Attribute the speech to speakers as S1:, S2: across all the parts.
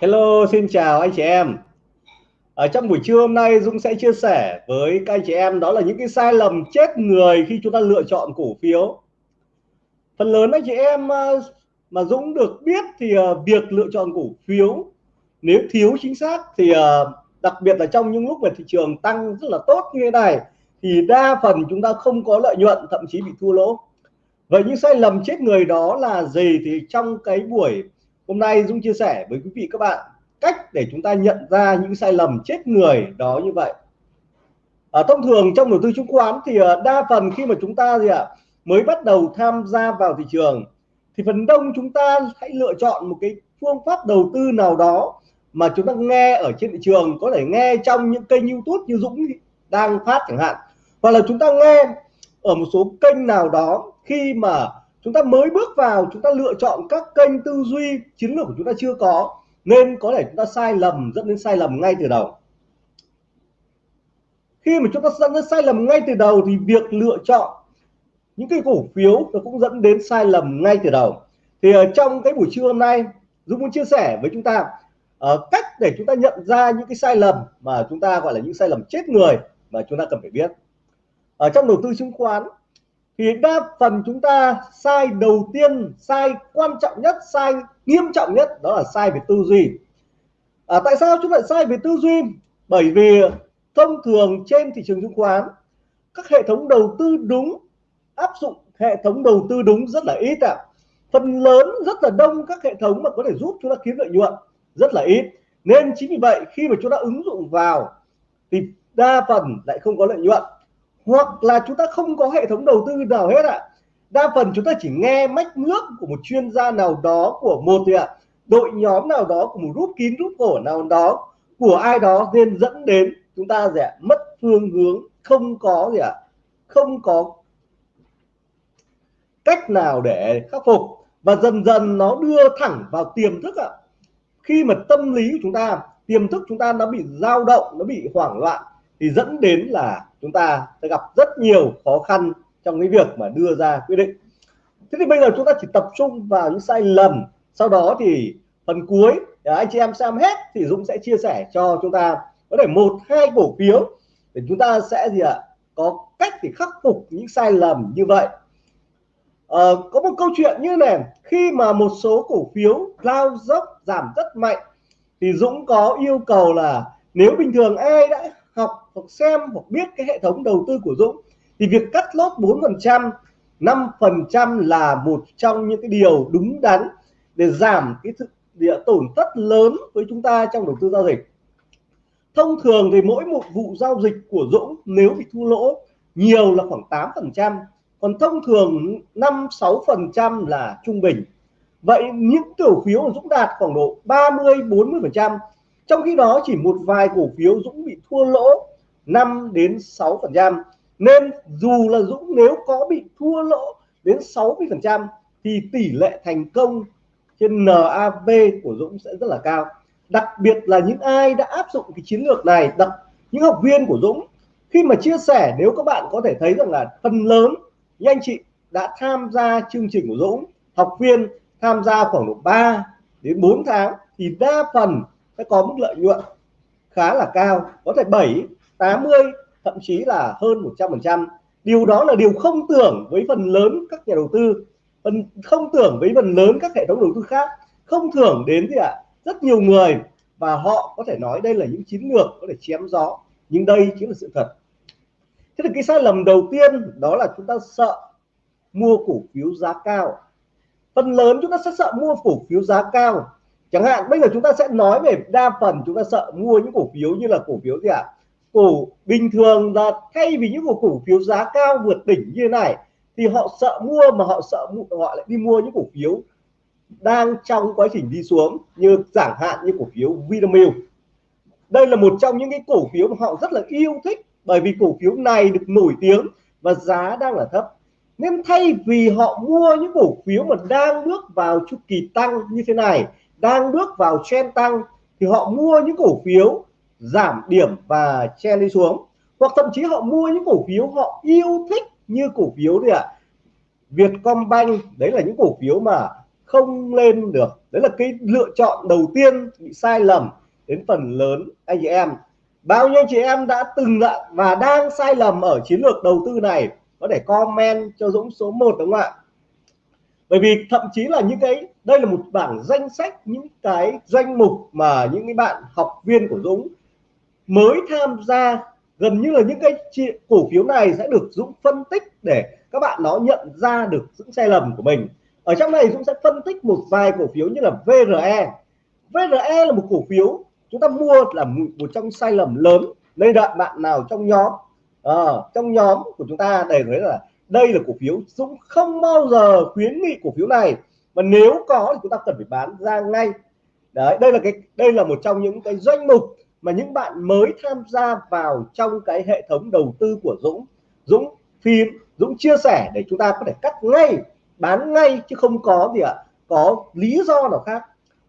S1: Hello, xin chào anh chị em. Ở trong buổi trưa hôm nay Dũng sẽ chia sẻ với các anh chị em đó là những cái sai lầm chết người khi chúng ta lựa chọn cổ phiếu. Phần lớn anh chị em ờ, mà Dũng được biết thì ờ, việc lựa chọn cổ phiếu nếu thiếu chính xác thì ờ, đặc biệt là trong những lúc mà thị trường tăng rất là tốt như thế này thì đa phần chúng ta không có lợi nhuận thậm chí bị thua lỗ. Vậy những sai lầm chết người đó là gì thì trong cái buổi hôm nay Dũng chia sẻ với quý vị các bạn cách để chúng ta nhận ra những sai lầm chết người đó như vậy. À, thông thường trong đầu tư chứng khoán thì à, đa phần khi mà chúng ta gì ạ mới bắt đầu tham gia vào thị trường thì phần đông chúng ta hãy lựa chọn một cái phương pháp đầu tư nào đó mà chúng ta nghe ở trên thị trường có thể nghe trong những kênh YouTube như Dũng đang phát chẳng hạn hoặc là chúng ta nghe ở một số kênh nào đó khi mà chúng ta mới bước vào chúng ta lựa chọn các kênh tư duy chiến lược của chúng ta chưa có nên có thể chúng ta sai lầm dẫn đến sai lầm ngay từ đầu. Khi mà chúng ta dẫn đến sai lầm ngay từ đầu thì việc lựa chọn những cái cổ phiếu nó cũng dẫn đến sai lầm ngay từ đầu. Thì ở trong cái buổi trưa hôm nay Dũng muốn chia sẻ với chúng ta uh, cách để chúng ta nhận ra những cái sai lầm mà chúng ta gọi là những sai lầm chết người mà chúng ta cần phải biết. Ở trong đầu tư chứng khoán thì đa phần chúng ta sai đầu tiên sai quan trọng nhất sai nghiêm trọng nhất đó là sai về tư duy. À, tại sao chúng lại sai về tư duy? Bởi vì thông thường trên thị trường chứng khoán các hệ thống đầu tư đúng áp dụng hệ thống đầu tư đúng rất là ít ạ. À. phần lớn rất là đông các hệ thống mà có thể giúp chúng ta kiếm lợi nhuận rất là ít. Nên chính vì vậy khi mà chúng ta ứng dụng vào thì đa phần lại không có lợi nhuận hoặc là chúng ta không có hệ thống đầu tư nào hết ạ à. đa phần chúng ta chỉ nghe mách nước của một chuyên gia nào đó của một gì ạ à, đội nhóm nào đó của một rút kín rút cổ nào đó của ai đó nên dẫn đến chúng ta gì ạ à, mất phương hướng không có gì ạ à, không có cách nào để khắc phục và dần dần nó đưa thẳng vào tiềm thức ạ à. khi mà tâm lý của chúng ta tiềm thức chúng ta nó bị dao động nó bị hoảng loạn thì dẫn đến là chúng ta sẽ gặp rất nhiều khó khăn trong cái việc mà đưa ra quyết định. Thế thì bây giờ chúng ta chỉ tập trung vào những sai lầm sau đó thì phần cuối à, anh chị em xem hết thì Dũng sẽ chia sẻ cho chúng ta có thể một hai cổ phiếu để chúng ta sẽ gì ạ có cách để khắc phục những sai lầm như vậy. À, có một câu chuyện như này khi mà một số cổ phiếu lao dốc giảm rất mạnh thì Dũng có yêu cầu là nếu bình thường ai đã hoặc xem hoặc biết cái hệ thống đầu tư của Dũng, thì việc cắt lốt 4% 5% là một trong những cái điều đúng đắn để giảm cái thực địa tổn thất lớn với chúng ta trong đầu tư giao dịch. Thông thường thì mỗi một vụ giao dịch của Dũng nếu bị thua lỗ nhiều là khoảng 8% còn thông thường 5 6% là trung bình. Vậy những cổ phiếu của Dũng đạt khoảng độ 30 40% trong khi đó chỉ một vài cổ phiếu Dũng bị thua lỗ 5 đến 6 phần trăm. Nên dù là Dũng nếu có bị thua lỗ đến 60 phần trăm thì tỷ lệ thành công trên NAV của Dũng sẽ rất là cao. Đặc biệt là những ai đã áp dụng cái chiến lược này, đặc, những học viên của Dũng, khi mà chia sẻ, nếu các bạn có thể thấy rằng là phần lớn những anh chị đã tham gia chương trình của Dũng, học viên tham gia khoảng độ 3 đến 4 tháng thì đa phần sẽ có mức lợi nhuận khá là cao, có thể 7 80 thậm chí là hơn 100 phần trăm. Điều đó là điều không tưởng với phần lớn các nhà đầu tư, phần không tưởng với phần lớn các hệ thống đầu tư khác. Không tưởng đến gì ạ? À? rất nhiều người và họ có thể nói đây là những chiến lược có thể chém gió, nhưng đây chính là sự thật. Thế thì cái sai lầm đầu tiên đó là chúng ta sợ mua cổ phiếu giá cao. Phần lớn chúng ta sẽ sợ mua cổ phiếu giá cao. Chẳng hạn bây giờ chúng ta sẽ nói về đa phần chúng ta sợ mua những cổ phiếu như là cổ phiếu gì ạ? à? Cổ bình thường là thay vì những cổ cổ phiếu giá cao vượt đỉnh như thế này, thì họ sợ mua mà họ sợ họ lại đi mua những cổ phiếu đang trong quá trình đi xuống, như chẳng hạn như cổ phiếu Vinamilk. Đây là một trong những cái cổ phiếu mà họ rất là yêu thích, bởi vì cổ phiếu này được nổi tiếng và giá đang là thấp. Nên thay vì họ mua những cổ phiếu mà đang bước vào chu kỳ tăng như thế này, đang bước vào trend tăng, thì họ mua những cổ phiếu giảm điểm và chen đi xuống. Hoặc thậm chí họ mua những cổ phiếu họ yêu thích như cổ phiếu gì ạ. À? Vietcombank, đấy là những cổ phiếu mà không lên được. Đấy là cái lựa chọn đầu tiên bị sai lầm đến phần lớn anh chị em. Bao nhiêu chị em đã từng lại và đang sai lầm ở chiến lược đầu tư này? Có thể comment cho Dũng số 1 đúng không ạ? Bởi vì thậm chí là những cái, đây là một bảng danh sách, những cái danh mục mà những cái bạn học viên của Dũng mới tham gia gần như là những cái cổ phiếu này sẽ được Dũng phân tích để các bạn nó nhận ra được những sai lầm của mình. Ở trong này Dũng sẽ phân tích một vài cổ phiếu như là VRE VRE là một cổ phiếu chúng ta mua là một trong sai lầm lớn nên đợi bạn nào trong nhóm à, trong nhóm của chúng ta để thấy là đây là cổ phiếu Dũng không bao giờ khuyến nghị cổ phiếu này. Mà nếu có thì chúng ta cần phải bán ra ngay. Đấy đây là cái đây là một trong những cái doanh mục mà những bạn mới tham gia vào trong cái hệ thống đầu tư của Dũng Dũng phim Dũng chia sẻ để chúng ta có thể cắt ngay bán ngay chứ không có gì ạ à, có lý do nào khác.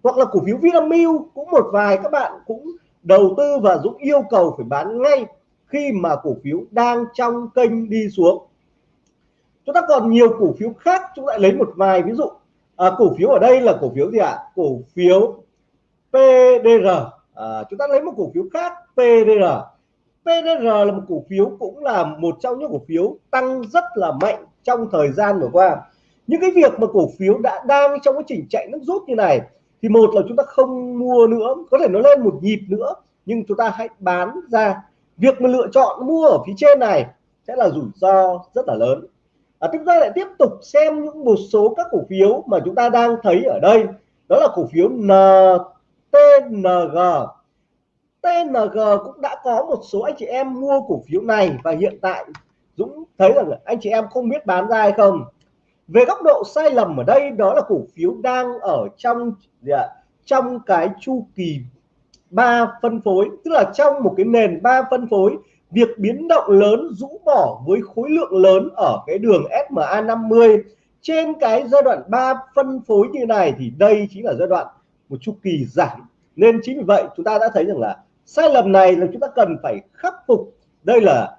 S1: Hoặc là cổ phiếu Vinamilk cũng một vài các bạn cũng đầu tư và Dũng yêu cầu phải bán ngay khi mà cổ phiếu đang trong kênh đi xuống. Chúng ta còn nhiều cổ phiếu khác chúng lại lấy một vài ví dụ. À, cổ phiếu ở đây là cổ phiếu gì ạ? À? cổ phiếu PDR à, chúng ta lấy một cổ phiếu khác PDR PDR là một cổ phiếu cũng là một trong những cổ phiếu tăng rất là mạnh trong thời gian vừa qua những cái việc mà cổ phiếu đã đang trong quá trình chạy nước rút như này thì một là chúng ta không mua nữa có thể nó lên một nhịp nữa nhưng chúng ta hãy bán ra việc mà lựa chọn mua ở phía trên này sẽ là rủi ro rất là lớn à, chúng ta lại tiếp tục xem những một số các cổ phiếu mà chúng ta đang thấy ở đây đó là cổ phiếu N TNG TNG cũng đã có một số anh chị em mua cổ phiếu này và hiện tại Dũng thấy rằng anh chị em không biết bán ra hay không. Về góc độ sai lầm ở đây đó là cổ phiếu đang ở trong gì ạ? trong cái chu kỳ ba phân phối, tức là trong một cái nền ba phân phối, việc biến động lớn rũ bỏ với khối lượng lớn ở cái đường SMA 50 trên cái giai đoạn 3 phân phối như này thì đây chính là giai đoạn một chu kỳ giảm. Nên chính vì vậy chúng ta đã thấy rằng là sai lầm này là chúng ta cần phải khắc phục. Đây là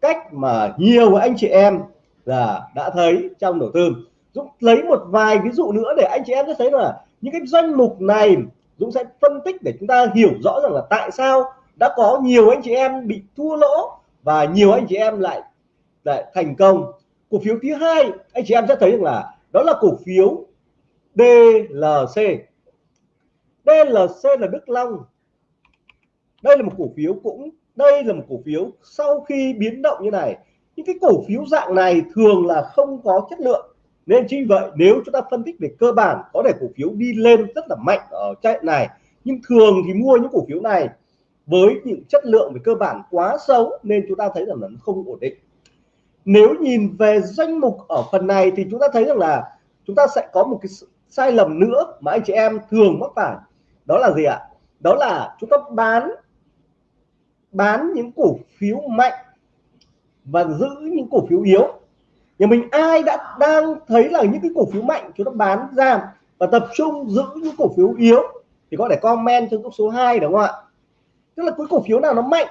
S1: cách mà nhiều anh chị em là đã thấy trong đầu tư. Dũng lấy một vài ví dụ nữa để anh chị em sẽ thấy là những cái danh mục này Dũng sẽ phân tích để chúng ta hiểu rõ rằng là tại sao đã có nhiều anh chị em bị thua lỗ và nhiều anh chị em lại lại thành công. Cổ phiếu thứ hai, anh chị em sẽ thấy rằng là đó là cổ phiếu DLC DLC là Đức Long. Đây là một cổ phiếu cũng, đây là một cổ phiếu sau khi biến động như này. Những cái cổ phiếu dạng này thường là không có chất lượng. Nên chính vậy, nếu chúng ta phân tích về cơ bản, có thể cổ phiếu đi lên rất là mạnh ở chạy này. Nhưng thường thì mua những cổ phiếu này với những chất lượng về cơ bản quá xấu, nên chúng ta thấy rằng là nó không ổn định. Nếu nhìn về danh mục ở phần này thì chúng ta thấy rằng là chúng ta sẽ có một cái sai lầm nữa mà anh chị em thường mắc phải đó là gì ạ? Đó là chúng ta bán bán những cổ phiếu mạnh và giữ những cổ phiếu yếu. Nhà mình ai đã đang thấy là những cái cổ phiếu mạnh chúng ta bán ra và tập trung giữ những cổ phiếu yếu thì có thể comment trên số 2 đúng không ạ? Tức là cái cổ phiếu nào nó mạnh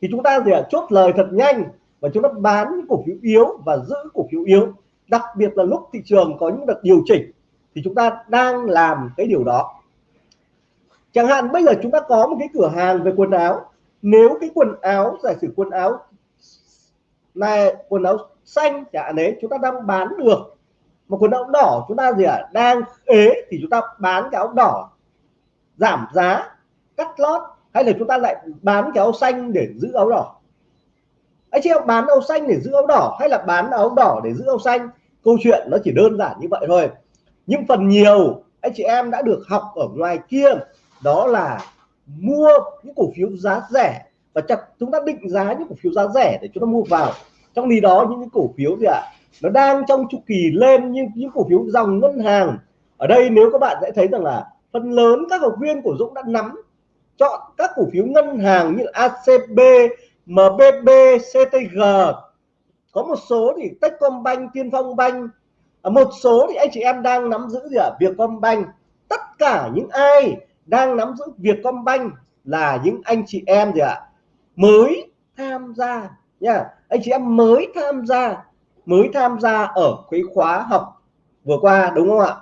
S1: thì chúng ta gì ạ? Chốt lời thật nhanh và chúng ta bán những cổ phiếu yếu và giữ cổ phiếu yếu. Đặc biệt là lúc thị trường có những đợt điều chỉnh thì chúng ta đang làm cái điều đó chẳng hạn bây giờ chúng ta có một cái cửa hàng về quần áo. Nếu cái quần áo giả sử quần áo này quần áo xanh chẳng hạn đấy chúng ta đang bán được một quần áo đỏ chúng ta gì ạ? À, đang ế thì chúng ta bán cái áo đỏ giảm giá cắt lót hay là chúng ta lại bán cái áo xanh để giữ áo đỏ? Anh chị em bán áo xanh để giữ áo đỏ hay là bán áo đỏ để giữ áo xanh? Câu chuyện nó chỉ đơn giản như vậy thôi. Nhưng phần nhiều anh chị em đã được học ở ngoài kia đó là mua những cổ phiếu giá rẻ. Và chắc chúng ta định giá những cổ phiếu giá rẻ để chúng ta mua vào. Trong khi đó những cái cổ phiếu gì ạ? Nó đang trong chu kỳ lên như những cổ phiếu dòng ngân hàng. Ở đây nếu các bạn sẽ thấy rằng là phần lớn các học viên của Dũng đã nắm chọn các cổ phiếu ngân hàng như ACB, MBB, CTG có một số thì Techcombank, Tiên Phong Bank. Một số thì anh chị em đang nắm giữ gì ạ? Vietcombank. Tất cả những ai đang nắm giữ Vietcombank là những anh chị em gì ạ? Mới tham gia nha. Anh chị em mới tham gia mới tham gia ở cái khóa học vừa qua đúng không ạ?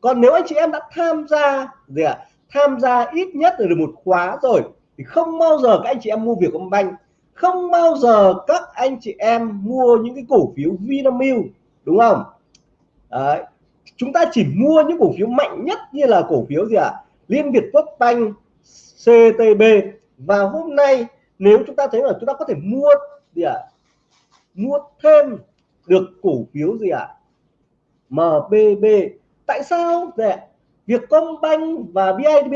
S1: Còn nếu anh chị em đã tham gia gì ạ? À, tham gia ít nhất là được một khóa rồi thì không bao giờ các anh chị em mua Vietcombank. Không bao giờ các anh chị em mua những cái cổ phiếu Vinamilk đúng không? Đấy. chúng ta chỉ mua những cổ phiếu mạnh nhất như là cổ phiếu gì ạ? à? Liên Việt Quốc Banh CTB và hôm nay, nếu chúng ta thấy là chúng ta có thể mua, gì ạ? À? mua thêm được cổ phiếu gì ạ? À? MBB tại sao? Để Vietcombank và BIDB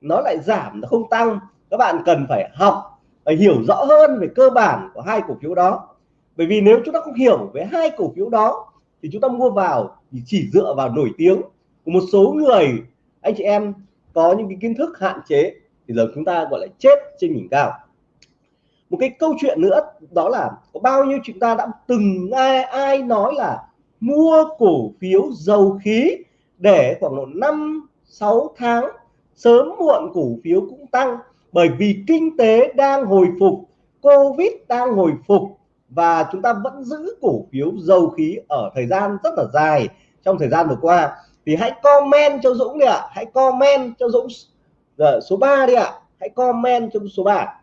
S1: nó lại giảm, nó không tăng. Các bạn cần phải học phải hiểu rõ hơn về cơ bản của hai cổ phiếu đó. Bởi vì nếu chúng ta không hiểu về hai cổ phiếu đó, thì chúng ta mua vào thì chỉ dựa vào nổi tiếng của một số người, anh chị em có những cái kiến thức hạn chế thì giờ chúng ta, gọi là, chết trên đỉnh cao. Một cái câu chuyện nữa, đó là có bao nhiêu chúng ta đã từng ai ai nói là mua cổ phiếu dầu khí để khoảng độ năm 6 tháng, sớm muộn cổ phiếu cũng tăng bởi vì kinh tế đang hồi phục, Covid đang hồi phục và chúng ta vẫn giữ cổ phiếu dầu khí ở thời gian rất là dài trong thời gian vừa qua thì hãy comment cho Dũng đi ạ. Hãy comment cho Dũng Rồi, số 3 đi ạ. Hãy comment cho số 3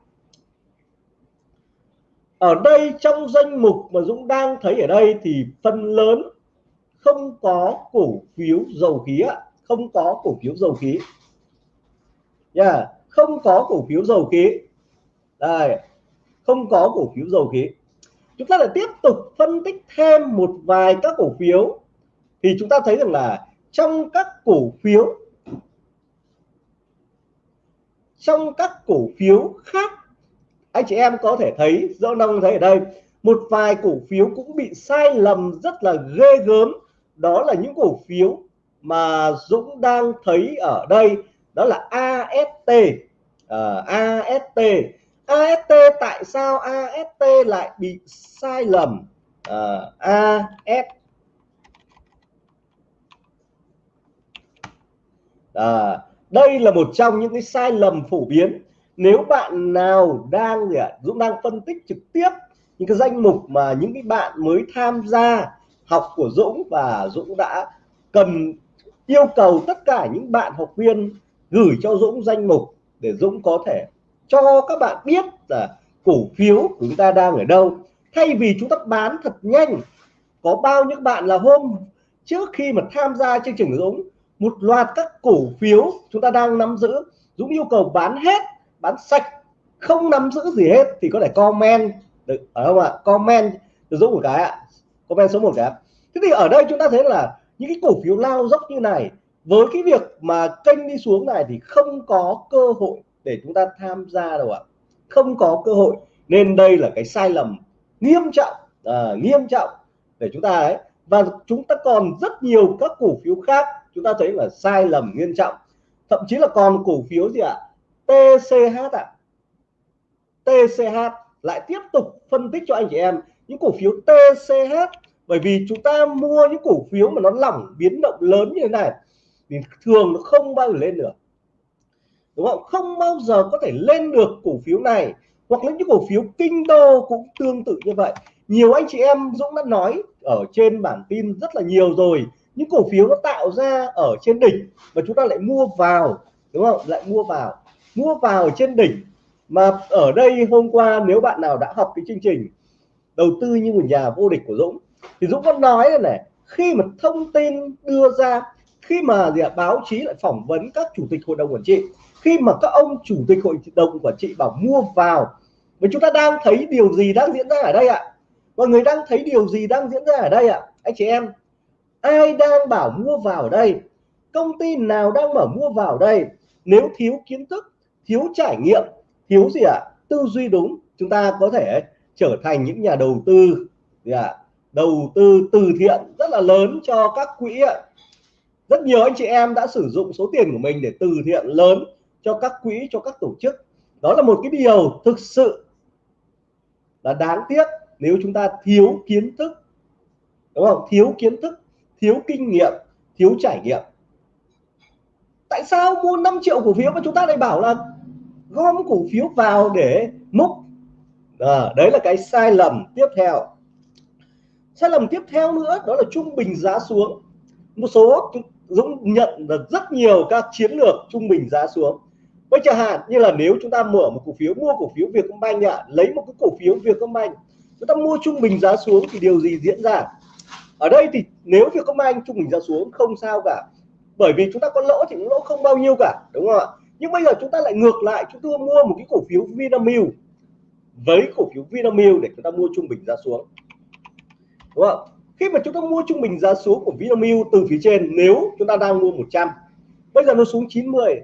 S1: ở đây trong danh mục mà Dũng đang thấy ở đây thì phần lớn không có cổ phiếu dầu khí ạ. Không có cổ phiếu dầu khí. Nha yeah. không có cổ phiếu dầu khí. Đây không có cổ phiếu dầu khí. Chúng ta lại tiếp tục phân tích thêm một vài các cổ phiếu. Thì chúng ta thấy rằng là trong các cổ phiếu trong các cổ phiếu khác anh chị em có thể thấy rõ nông thấy ở đây một vài cổ phiếu cũng bị sai lầm rất là ghê gớm. Đó là những cổ phiếu mà Dũng đang thấy ở đây đó là AST uh, à, AST AST tại sao AST lại bị sai lầm? À, uh, AST à, đây là một trong những cái sai lầm phổ biến. Nếu bạn nào đang gì ạ Dũng đang phân tích trực tiếp những cái danh mục mà những cái bạn mới tham gia học của Dũng và Dũng đã cần yêu cầu tất cả những bạn học viên gửi cho Dũng danh mục để Dũng có thể cho các bạn biết là cổ phiếu của chúng ta đang ở đâu. Thay vì chúng ta bán thật nhanh có bao nhiêu bạn là hôm trước khi mà tham gia chương trình của Dũng một loạt các cổ phiếu chúng ta đang nắm giữ Dũng yêu cầu bán hết bán sạch không nắm giữ gì hết thì có thể comment được ở không ạ? Comment từ Dũng một cái ạ. Comment số một cái thế thì ở đây chúng ta thấy là những cái cổ phiếu lao dốc như này với cái việc mà kênh đi xuống này thì không có cơ hội để chúng ta tham gia đâu ạ. Không có cơ hội. Nên đây là cái sai lầm nghiêm trọng à, nghiêm trọng để chúng ta ấy và chúng ta còn rất nhiều các cổ phiếu khác. Chúng ta thấy là sai lầm nghiêm trọng. Thậm chí là còn cổ phiếu gì ạ? TCH ạ. TCH lại tiếp tục phân tích cho anh chị em những cổ phiếu TCH bởi vì chúng ta mua những cổ phiếu mà nó lỏng biến động lớn như thế này thì thường nó không bao giờ lên được. Đúng không? Không bao giờ có thể lên được cổ phiếu này. Hoặc là những cổ phiếu kinh đô cũng tương tự như vậy nhiều anh chị em Dũng đã nói ở trên bản tin rất là nhiều rồi. Những cổ phiếu nó tạo ra ở trên đỉnh và chúng ta lại mua vào đúng không? Lại mua vào. Mua vào ở trên đỉnh. Mà ở đây hôm qua nếu bạn nào đã học cái chương trình đầu tư như một nhà vô địch của Dũng thì Dũng có nói là này khi mà thông tin đưa ra khi mà gì à, báo chí lại phỏng vấn các chủ tịch hội đồng quản trị khi mà các ông chủ tịch hội đồng quản trị bảo mua vào và chúng ta đang thấy điều gì đang diễn ra ở đây ạ? Mọi người đang thấy điều gì đang diễn ra ở đây ạ? Anh chị em, ai đang bảo mua vào ở đây? Công ty nào đang mở mua vào ở đây? Nếu thiếu kiến thức, thiếu trải nghiệm, thiếu gì ạ? Tư duy đúng, chúng ta có thể trở thành những nhà đầu tư, gì ạ? Đầu tư từ thiện rất là lớn cho các quỹ ạ. Rất nhiều anh chị em đã sử dụng số tiền của mình để từ thiện lớn cho các quỹ, cho các tổ chức. Đó là một cái điều thực sự là đáng tiếc nếu chúng ta thiếu kiến thức đúng không? Thiếu kiến thức thiếu kinh nghiệm thiếu trải nghiệm. Tại sao mua 5 triệu cổ phiếu mà chúng ta lại bảo là gom cổ phiếu vào để múc? À, đấy là cái sai lầm tiếp theo. Sai lầm tiếp theo nữa đó là trung bình giá xuống. Một số Dũng nhận được rất nhiều các chiến lược trung bình giá xuống. Với chẳng hạn như là nếu chúng ta mở một cổ phiếu mua cổ phiếu Vietcombank ạ lấy một cái cổ phiếu Vietcombank chúng ta mua trung bình giá xuống thì điều gì diễn ra? Ở đây thì nếu Vietcombank trung bình giá xuống, không sao cả. Bởi vì chúng ta có lỗ thì cũng lỗ không bao nhiêu cả, đúng không ạ? Nhưng bây giờ chúng ta lại ngược lại, chúng ta mua một cái cổ phiếu Vinamilk, với cổ phiếu Vinamilk để chúng ta mua trung bình giá xuống. Đúng không khi mà chúng ta mua trung bình giá xuống của Vinamilk từ phía trên, nếu chúng ta đang mua 100 bây giờ nó xuống 90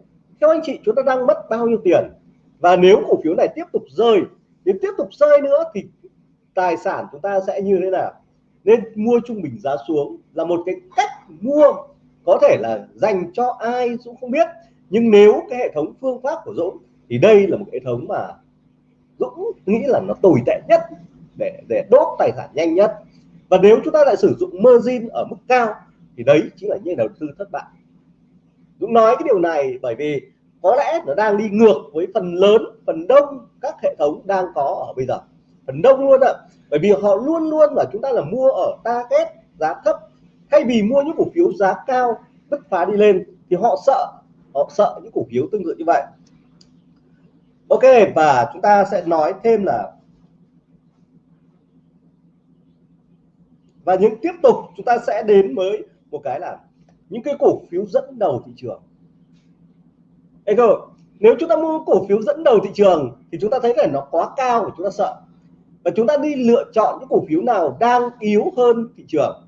S1: theo anh chị, chúng ta đang mất bao nhiêu tiền? Và nếu cổ phiếu này tiếp tục rơi, nếu tiếp tục rơi nữa thì tài sản chúng ta sẽ như thế nào. Nên mua trung bình giá xuống là một cái cách mua có thể là dành cho ai Dũng không biết. Nhưng nếu cái hệ thống phương pháp của Dũng thì đây là một hệ thống mà Dũng nghĩ là nó tồi tệ nhất để để đốt tài sản nhanh nhất. Và nếu chúng ta lại sử dụng margin ở mức cao thì đấy chính là những đầu tư thất bại. Dũng nói cái điều này bởi vì có lẽ nó đang đi ngược với phần lớn, phần đông các hệ thống đang có ở bây giờ phần đông luôn ạ. Bởi vì họ luôn luôn là chúng ta là mua ở target giá thấp. Thay vì mua những cổ phiếu giá cao bứt phá đi lên thì họ sợ họ sợ những cổ phiếu tương tự như vậy. Ok và chúng ta sẽ nói thêm là và những tiếp tục chúng ta sẽ đến với một cái là những cái cổ phiếu dẫn đầu thị trường. Ê cơ, nếu chúng ta mua cổ phiếu dẫn đầu thị trường thì chúng ta thấy là nó quá cao và chúng ta sợ và chúng ta đi lựa chọn những cổ phiếu nào đang yếu hơn thị trường.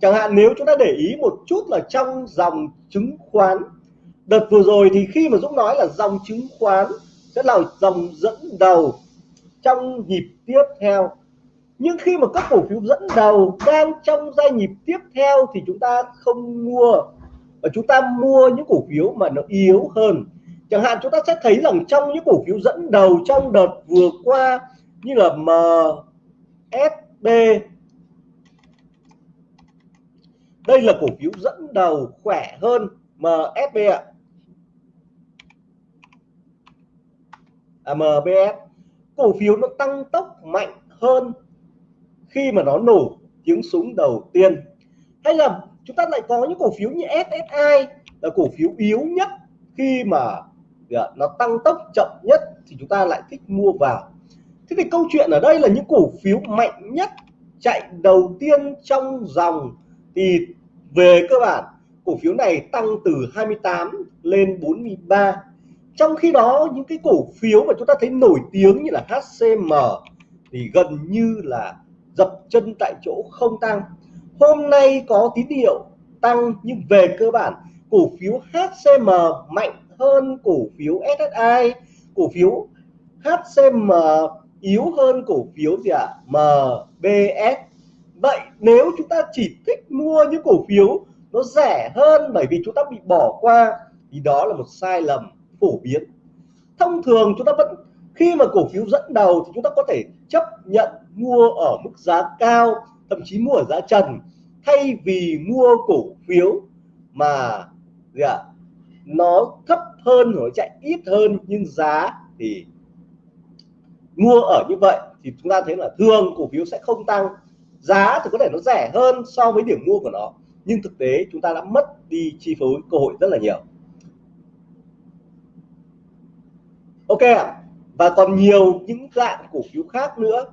S1: Chẳng hạn nếu chúng ta để ý một chút là trong dòng chứng khoán. Đợt vừa rồi thì khi mà Dũng nói là dòng chứng khoán sẽ là dòng dẫn đầu trong nhịp tiếp theo. Nhưng khi mà các cổ phiếu dẫn đầu đang trong giai nhịp tiếp theo thì chúng ta không mua. Và chúng ta mua những cổ phiếu mà nó yếu hơn. Chẳng hạn chúng ta sẽ thấy rằng trong những cổ phiếu dẫn đầu trong đợt vừa qua như là MSB đây là cổ phiếu dẫn đầu khỏe hơn MSB ạ. À, MBS cổ phiếu nó tăng tốc mạnh hơn khi mà nó nổ tiếng súng đầu tiên. Hay là chúng ta lại có những cổ phiếu như SSI là cổ phiếu yếu nhất khi mà dạ, nó tăng tốc chậm nhất thì chúng ta lại thích mua vào thế thì câu chuyện ở đây là những cổ phiếu mạnh nhất chạy đầu tiên trong dòng. Thì về cơ bản, cổ phiếu này tăng từ 28 lên 43 trong khi đó, những cái cổ phiếu mà chúng ta thấy nổi tiếng như là HCM thì gần như là dập chân tại chỗ không tăng. Hôm nay có tín hiệu tăng, nhưng về cơ bản, cổ phiếu HCM mạnh hơn cổ phiếu SSI cổ phiếu HCM yếu hơn cổ phiếu gì ạ? À? MBS vậy nếu chúng ta chỉ thích mua những cổ phiếu nó rẻ hơn bởi vì chúng ta bị bỏ qua thì đó là một sai lầm phổ biến. Thông thường chúng ta vẫn khi mà cổ phiếu dẫn đầu thì chúng ta có thể chấp nhận mua ở mức giá cao thậm chí mua ở giá trần thay vì mua cổ phiếu mà gì ạ? À, nó thấp hơn nó chạy ít hơn nhưng giá thì mua ở như vậy thì chúng ta thấy là thường cổ phiếu sẽ không tăng. Giá thì có thể nó rẻ hơn so với điểm mua của nó, nhưng thực tế chúng ta đã mất đi chi phối cơ hội rất là nhiều. Ok ạ, và còn nhiều những dạng cổ phiếu khác nữa.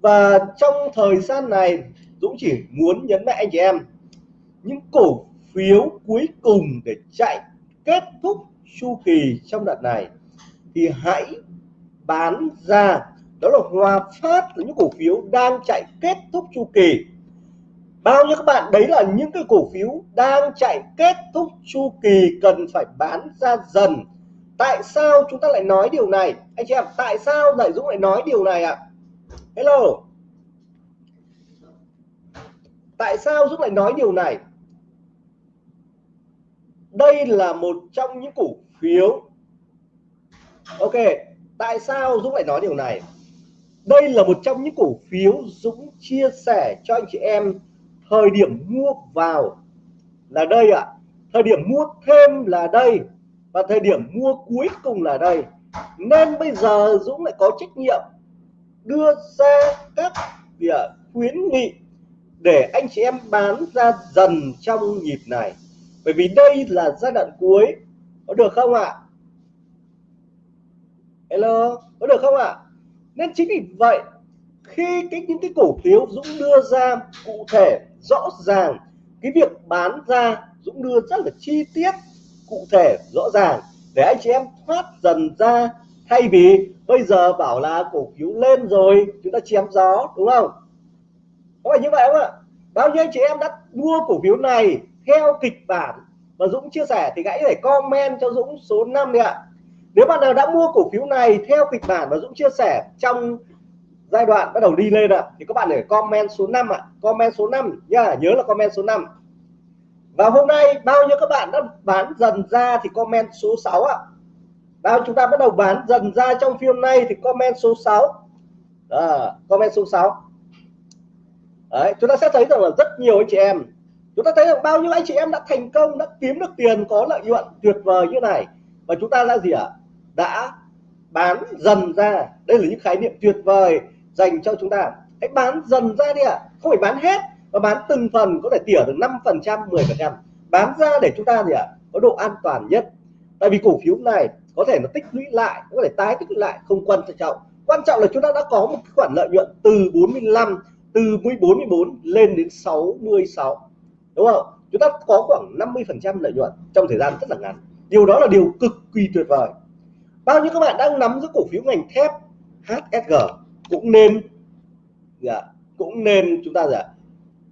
S1: Và trong thời gian này, Dũng chỉ muốn nhấn mạnh anh chị em, những cổ phiếu cuối cùng để chạy kết thúc chu kỳ trong đợt này thì hãy bán ra. Đó là Hòa Phát là những cổ phiếu đang chạy kết thúc chu kỳ. Bao nhiêu các bạn, đấy là những cái cổ phiếu đang chạy kết thúc chu kỳ cần phải bán ra dần. Tại sao chúng ta lại nói điều này? Anh chị em, tại sao đại dũng lại nói điều này ạ? À? hello. Tại sao dũng lại nói điều này? Đây là một trong những cổ phiếu. Ok tại sao dũng lại nói điều này? Đây là một trong những cổ phiếu dũng chia sẻ cho anh chị em thời điểm mua vào. Là đây ạ. À. thời điểm mua thêm là đây và thời điểm mua cuối cùng là đây. Nên bây giờ Dũng lại có trách nhiệm đưa ra các khuyến nghị để anh chị em bán ra dần trong nhịp này. Bởi vì đây là giai đoạn cuối. Có được không ạ? Hello có được không ạ? Nên chính vì vậy, khi cái, những cái cổ phiếu Dũng đưa ra cụ thể, rõ ràng, cái việc bán ra, Dũng đưa rất là chi tiết, cụ thể, rõ ràng, để anh chị em thoát dần ra. Thay vì bây giờ bảo là cổ phiếu lên rồi, chúng ta chém gió, đúng không? Có phải như vậy không ạ? Bao nhiêu anh chị em đã mua cổ phiếu này theo kịch bản mà Dũng chia sẻ thì hãy để comment cho Dũng số 5 đi ạ nếu bạn nào đã mua cổ phiếu này theo kịch bản mà Dũng chia sẻ trong giai đoạn bắt đầu đi lên ạ thì các bạn để comment số 5 ạ. Comment số 5 nhá nhớ là comment số 5 và hôm nay bao nhiêu các bạn đã bán dần ra thì comment số 6 ạ. Bao chúng ta bắt đầu bán dần ra trong phiên này thì comment số 6 à, comment số 6 Đấy, chúng ta sẽ thấy rằng là rất nhiều anh chị em. Chúng ta thấy rằng bao nhiêu anh chị em đã thành công đã kiếm được tiền có lợi nhuận tuyệt vời như này. Và chúng ta là gì ạ? Đã bán dần ra. Đây là những khái niệm tuyệt vời dành cho chúng ta. Hãy bán dần ra đi ạ. Không phải bán hết, mà bán từng phần, có thể tỉa được 5 phần trăm 10 phần trăm. Bán ra để chúng ta gì ạ? Có độ an toàn nhất. Tại vì cổ phiếu này có thể nó tích lũy lại, có thể tái tích lũy lại, không quan trọng. Quan trọng là chúng ta đã có một khoản lợi nhuận từ 45 từ 14 14 lên đến 66 đúng không? Chúng ta có khoảng 50 phần trăm lợi nhuận trong thời gian rất là ngắn. Điều đó là điều cực kỳ tuyệt vời bao nhiêu các bạn đang nắm giữ cổ phiếu ngành thép HSG cũng nên dạ, cũng nên chúng ta dạ,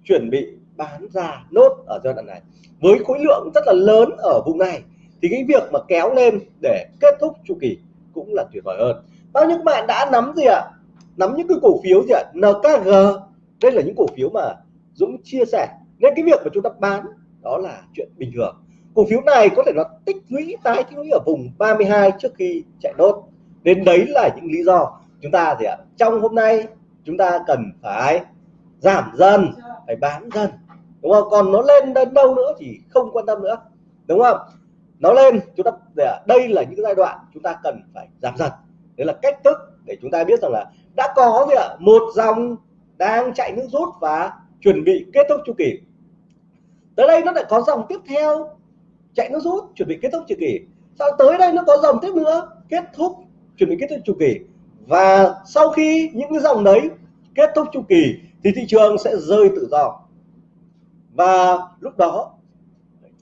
S1: chuẩn bị bán ra nốt ở giai đoạn này. Với khối lượng rất là lớn ở vùng này thì cái việc mà kéo lên để kết thúc chu kỳ cũng là tuyệt vời hơn. Bao nhiêu các bạn đã nắm gì ạ? Nắm những cái cổ phiếu gì ạ? NKG đây là những cổ phiếu mà Dũng chia sẻ. Nên cái việc mà chúng ta bán đó là chuyện bình thường cổ phiếu này có thể nó tích lũy tái tích lũy ở vùng 32 trước khi chạy đốt, nên đấy là những lý do chúng ta gì ạ? Trong hôm nay chúng ta cần phải giảm dần phải bán dần đúng không? Còn nó lên đến đâu nữa thì không quan tâm nữa đúng không? Nó lên chúng ta đây là những giai đoạn chúng ta cần phải giảm dần. Đấy là cách thức để chúng ta biết rằng là đã có gì ạ? Một dòng đang chạy nước rút và chuẩn bị kết thúc chu kỳ. Tới đây nó lại có dòng tiếp theo chạy nước rút, chuẩn bị kết thúc chu kỳ. Sau tới đây nó có dòng tiếp nữa, kết thúc, chuẩn bị kết thúc chu kỳ. Và sau khi những cái dòng đấy kết thúc chu kỳ thì thị trường sẽ rơi tự do. Và lúc đó,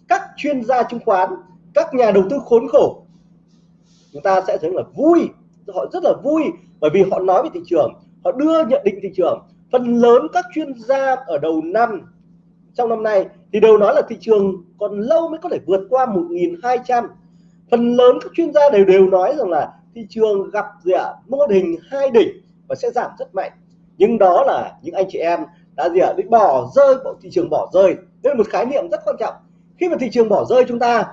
S1: các chuyên gia chứng khoán, các nhà đầu tư khốn khổ, chúng ta sẽ thấy là vui. Họ rất là vui bởi vì họ nói về thị trường, họ đưa nhận định thị trường. Phần lớn các chuyên gia ở đầu năm trong năm nay thì đều nói là thị trường còn lâu mới có thể vượt qua 1.200 phần lớn các chuyên gia đều đều nói rằng là thị trường gặp gì ạ? Mô hình hai đỉnh và sẽ giảm rất mạnh. Nhưng đó là những anh chị em đã gì ạ? Bị bỏ rơi, bộ thị trường bỏ rơi. Đây là một khái niệm rất quan trọng. Khi mà thị trường bỏ rơi chúng ta,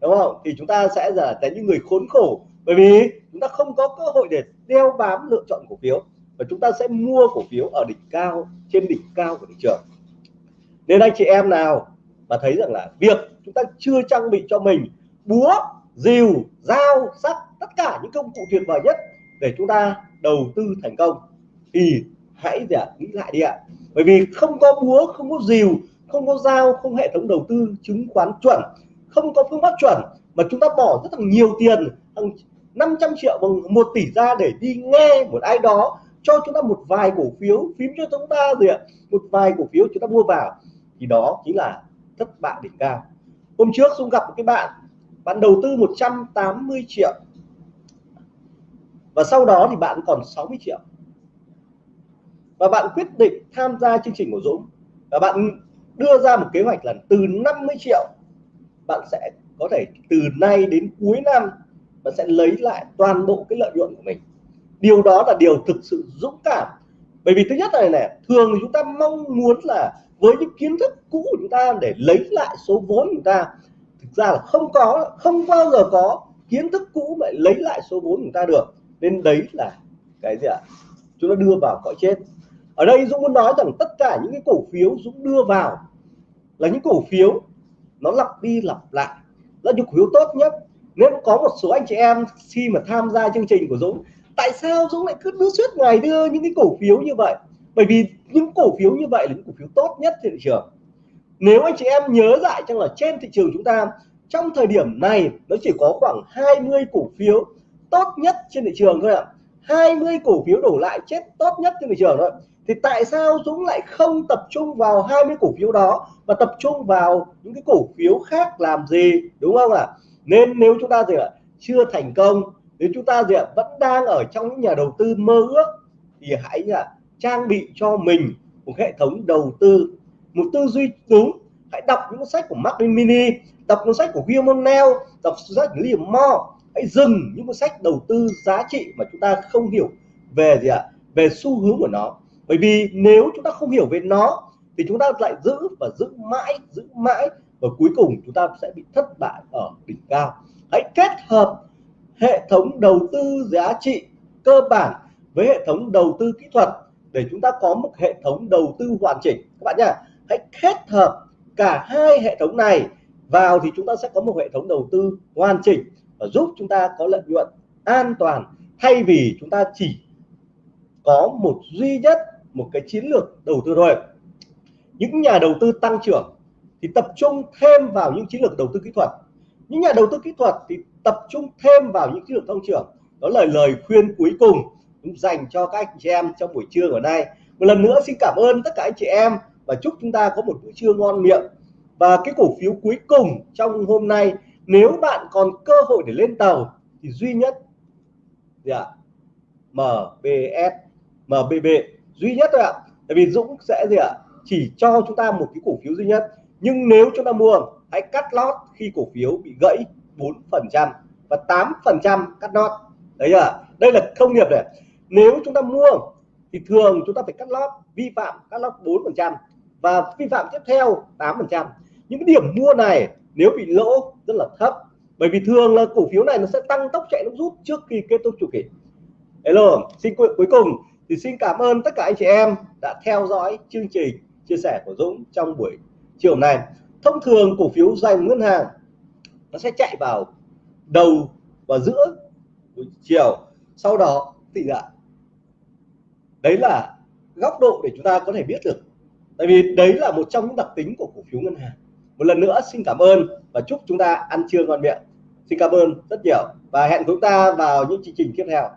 S1: đúng không? Thì chúng ta sẽ là những người khốn khổ. Bởi vì chúng ta không có cơ hội để đeo bám lựa chọn cổ phiếu. Và chúng ta sẽ mua cổ phiếu ở đỉnh cao, trên đỉnh cao của thị trường nên anh chị em nào mà thấy rằng là việc chúng ta chưa trang bị cho mình búa, rìu, dao, sắt, tất cả những công cụ tuyệt vời nhất để chúng ta đầu tư thành công, thì hãy để nghĩ lại đi ạ. Bởi vì không có búa, không có rìu, không có dao, không hệ thống đầu tư chứng khoán chuẩn, không có phương pháp chuẩn, mà chúng ta bỏ rất là nhiều tiền, hàng 500 triệu bằng một tỷ ra để đi nghe một ai đó cho chúng ta một vài cổ phiếu, phím cho chúng ta gì ạ? Một vài cổ phiếu chúng ta mua vào thì đó chính là thất bại đỉnh cao. Hôm trước Dung gặp một cái bạn bạn đầu tư 180 triệu. Và sau đó thì bạn còn 60 triệu. Và bạn quyết định tham gia chương trình của Dũng. Và bạn đưa ra một kế hoạch là từ 50 triệu, bạn sẽ có thể từ nay đến cuối năm, bạn sẽ lấy lại toàn bộ cái lợi nhuận của mình. Điều đó là điều thực sự dũng cảm bởi vì thứ nhất này này thường chúng ta mong muốn là với những kiến thức cũ của chúng ta để lấy lại số vốn của chúng ta, thực ra là không có, không bao giờ có kiến thức cũ mà lấy lại số vốn của chúng ta được. Nên đấy là cái gì ạ? Chúng ta đưa vào cõi chết ở đây Dũng muốn nói rằng tất cả những cái cổ phiếu Dũng đưa vào là những cổ phiếu nó lặp đi lặp lại. Là những cổ phiếu tốt nhất. Nên có một số anh chị em khi mà tham gia chương trình của Dũng tại sao Dũng lại cứ đưa suốt ngày đưa những cái cổ phiếu như vậy? Bởi vì những cổ phiếu như vậy là những cổ phiếu tốt nhất trên thị trường. Nếu anh chị em nhớ lại rằng là trên thị trường chúng ta, trong thời điểm này nó chỉ có khoảng 20 cổ phiếu tốt nhất trên thị trường thôi ạ. 20 cổ phiếu đổ lại chết tốt nhất trên thị trường thôi. Thì tại sao Dũng lại không tập trung vào 20 cổ phiếu đó mà tập trung vào những cái cổ phiếu khác làm gì? Đúng không ạ? Nên nếu chúng ta gì ạ, chưa thành công nếu chúng ta gì ạ, vẫn đang ở trong những nhà đầu tư mơ ước, thì hãy ạ trang bị cho mình một hệ thống đầu tư, một tư duy đúng. Hãy đọc những sách của Mark Mini đọc cuốn sách của William O'Neill, đọc sách của Liam Moore. Hãy dừng những cuốn sách đầu tư giá trị mà chúng ta không hiểu về gì ạ, về xu hướng của nó. Bởi vì nếu chúng ta không hiểu về nó, thì chúng ta lại giữ và giữ mãi giữ mãi và cuối cùng chúng ta sẽ bị thất bại ở đỉnh cao. Hãy kết hợp hệ thống đầu tư giá trị cơ bản với hệ thống đầu tư kỹ thuật để chúng ta có một hệ thống đầu tư hoàn chỉnh. Các bạn nhá, hãy kết hợp cả hai hệ thống này vào thì chúng ta sẽ có một hệ thống đầu tư hoàn chỉnh và giúp chúng ta có lợi nhuận an toàn thay vì chúng ta chỉ có một duy nhất một cái chiến lược đầu tư thôi. Những nhà đầu tư tăng trưởng thì tập trung thêm vào những chiến lược đầu tư kỹ thuật. Những nhà đầu tư kỹ thuật thì tập trung thêm vào những chiến lược tăng trưởng. Đó là lời khuyên cuối cùng dành cho các anh chị em trong buổi trưa ngày nay. Một lần nữa xin cảm ơn tất cả anh chị em và chúc chúng ta có một bữa trưa ngon miệng. Và cái cổ phiếu cuối cùng trong hôm nay, nếu bạn còn cơ hội để lên tàu thì duy nhất gì ạ? MBS MBB duy nhất thôi ạ. Tại vì Dũng sẽ gì ạ? Chỉ cho chúng ta một cái cổ phiếu duy nhất. Nhưng nếu chúng ta mua, hãy cắt lót khi cổ phiếu bị gãy. 4 phần trăm và 8 phần trăm cắt lót. Đấy à đây là thông nghiệp này. Nếu chúng ta mua thì thường chúng ta phải cắt lót, vi phạm, cắt lót 4 phần trăm và vi phạm tiếp theo 8 phần trăm. Những cái điểm mua này nếu bị lỗ rất là thấp, bởi vì thường là cổ phiếu này nó sẽ tăng tốc chạy nó rút trước khi kết thúc chu kỳ. Hello, xin cuối cùng thì xin cảm ơn tất cả anh chị em đã theo dõi chương trình chia sẻ của Dũng trong buổi chiều này thông thường cổ phiếu dành ngân hàng nó sẽ chạy vào đầu và giữa buổi chiều. Sau đó thì ạ đấy là góc độ để chúng ta có thể biết được. Tại vì đấy là một trong những đặc tính của cổ phiếu ngân hàng. Một lần nữa, xin cảm ơn và chúc chúng ta ăn trưa ngon miệng. Xin cảm ơn rất nhiều và hẹn chúng ta vào những chương trình tiếp theo.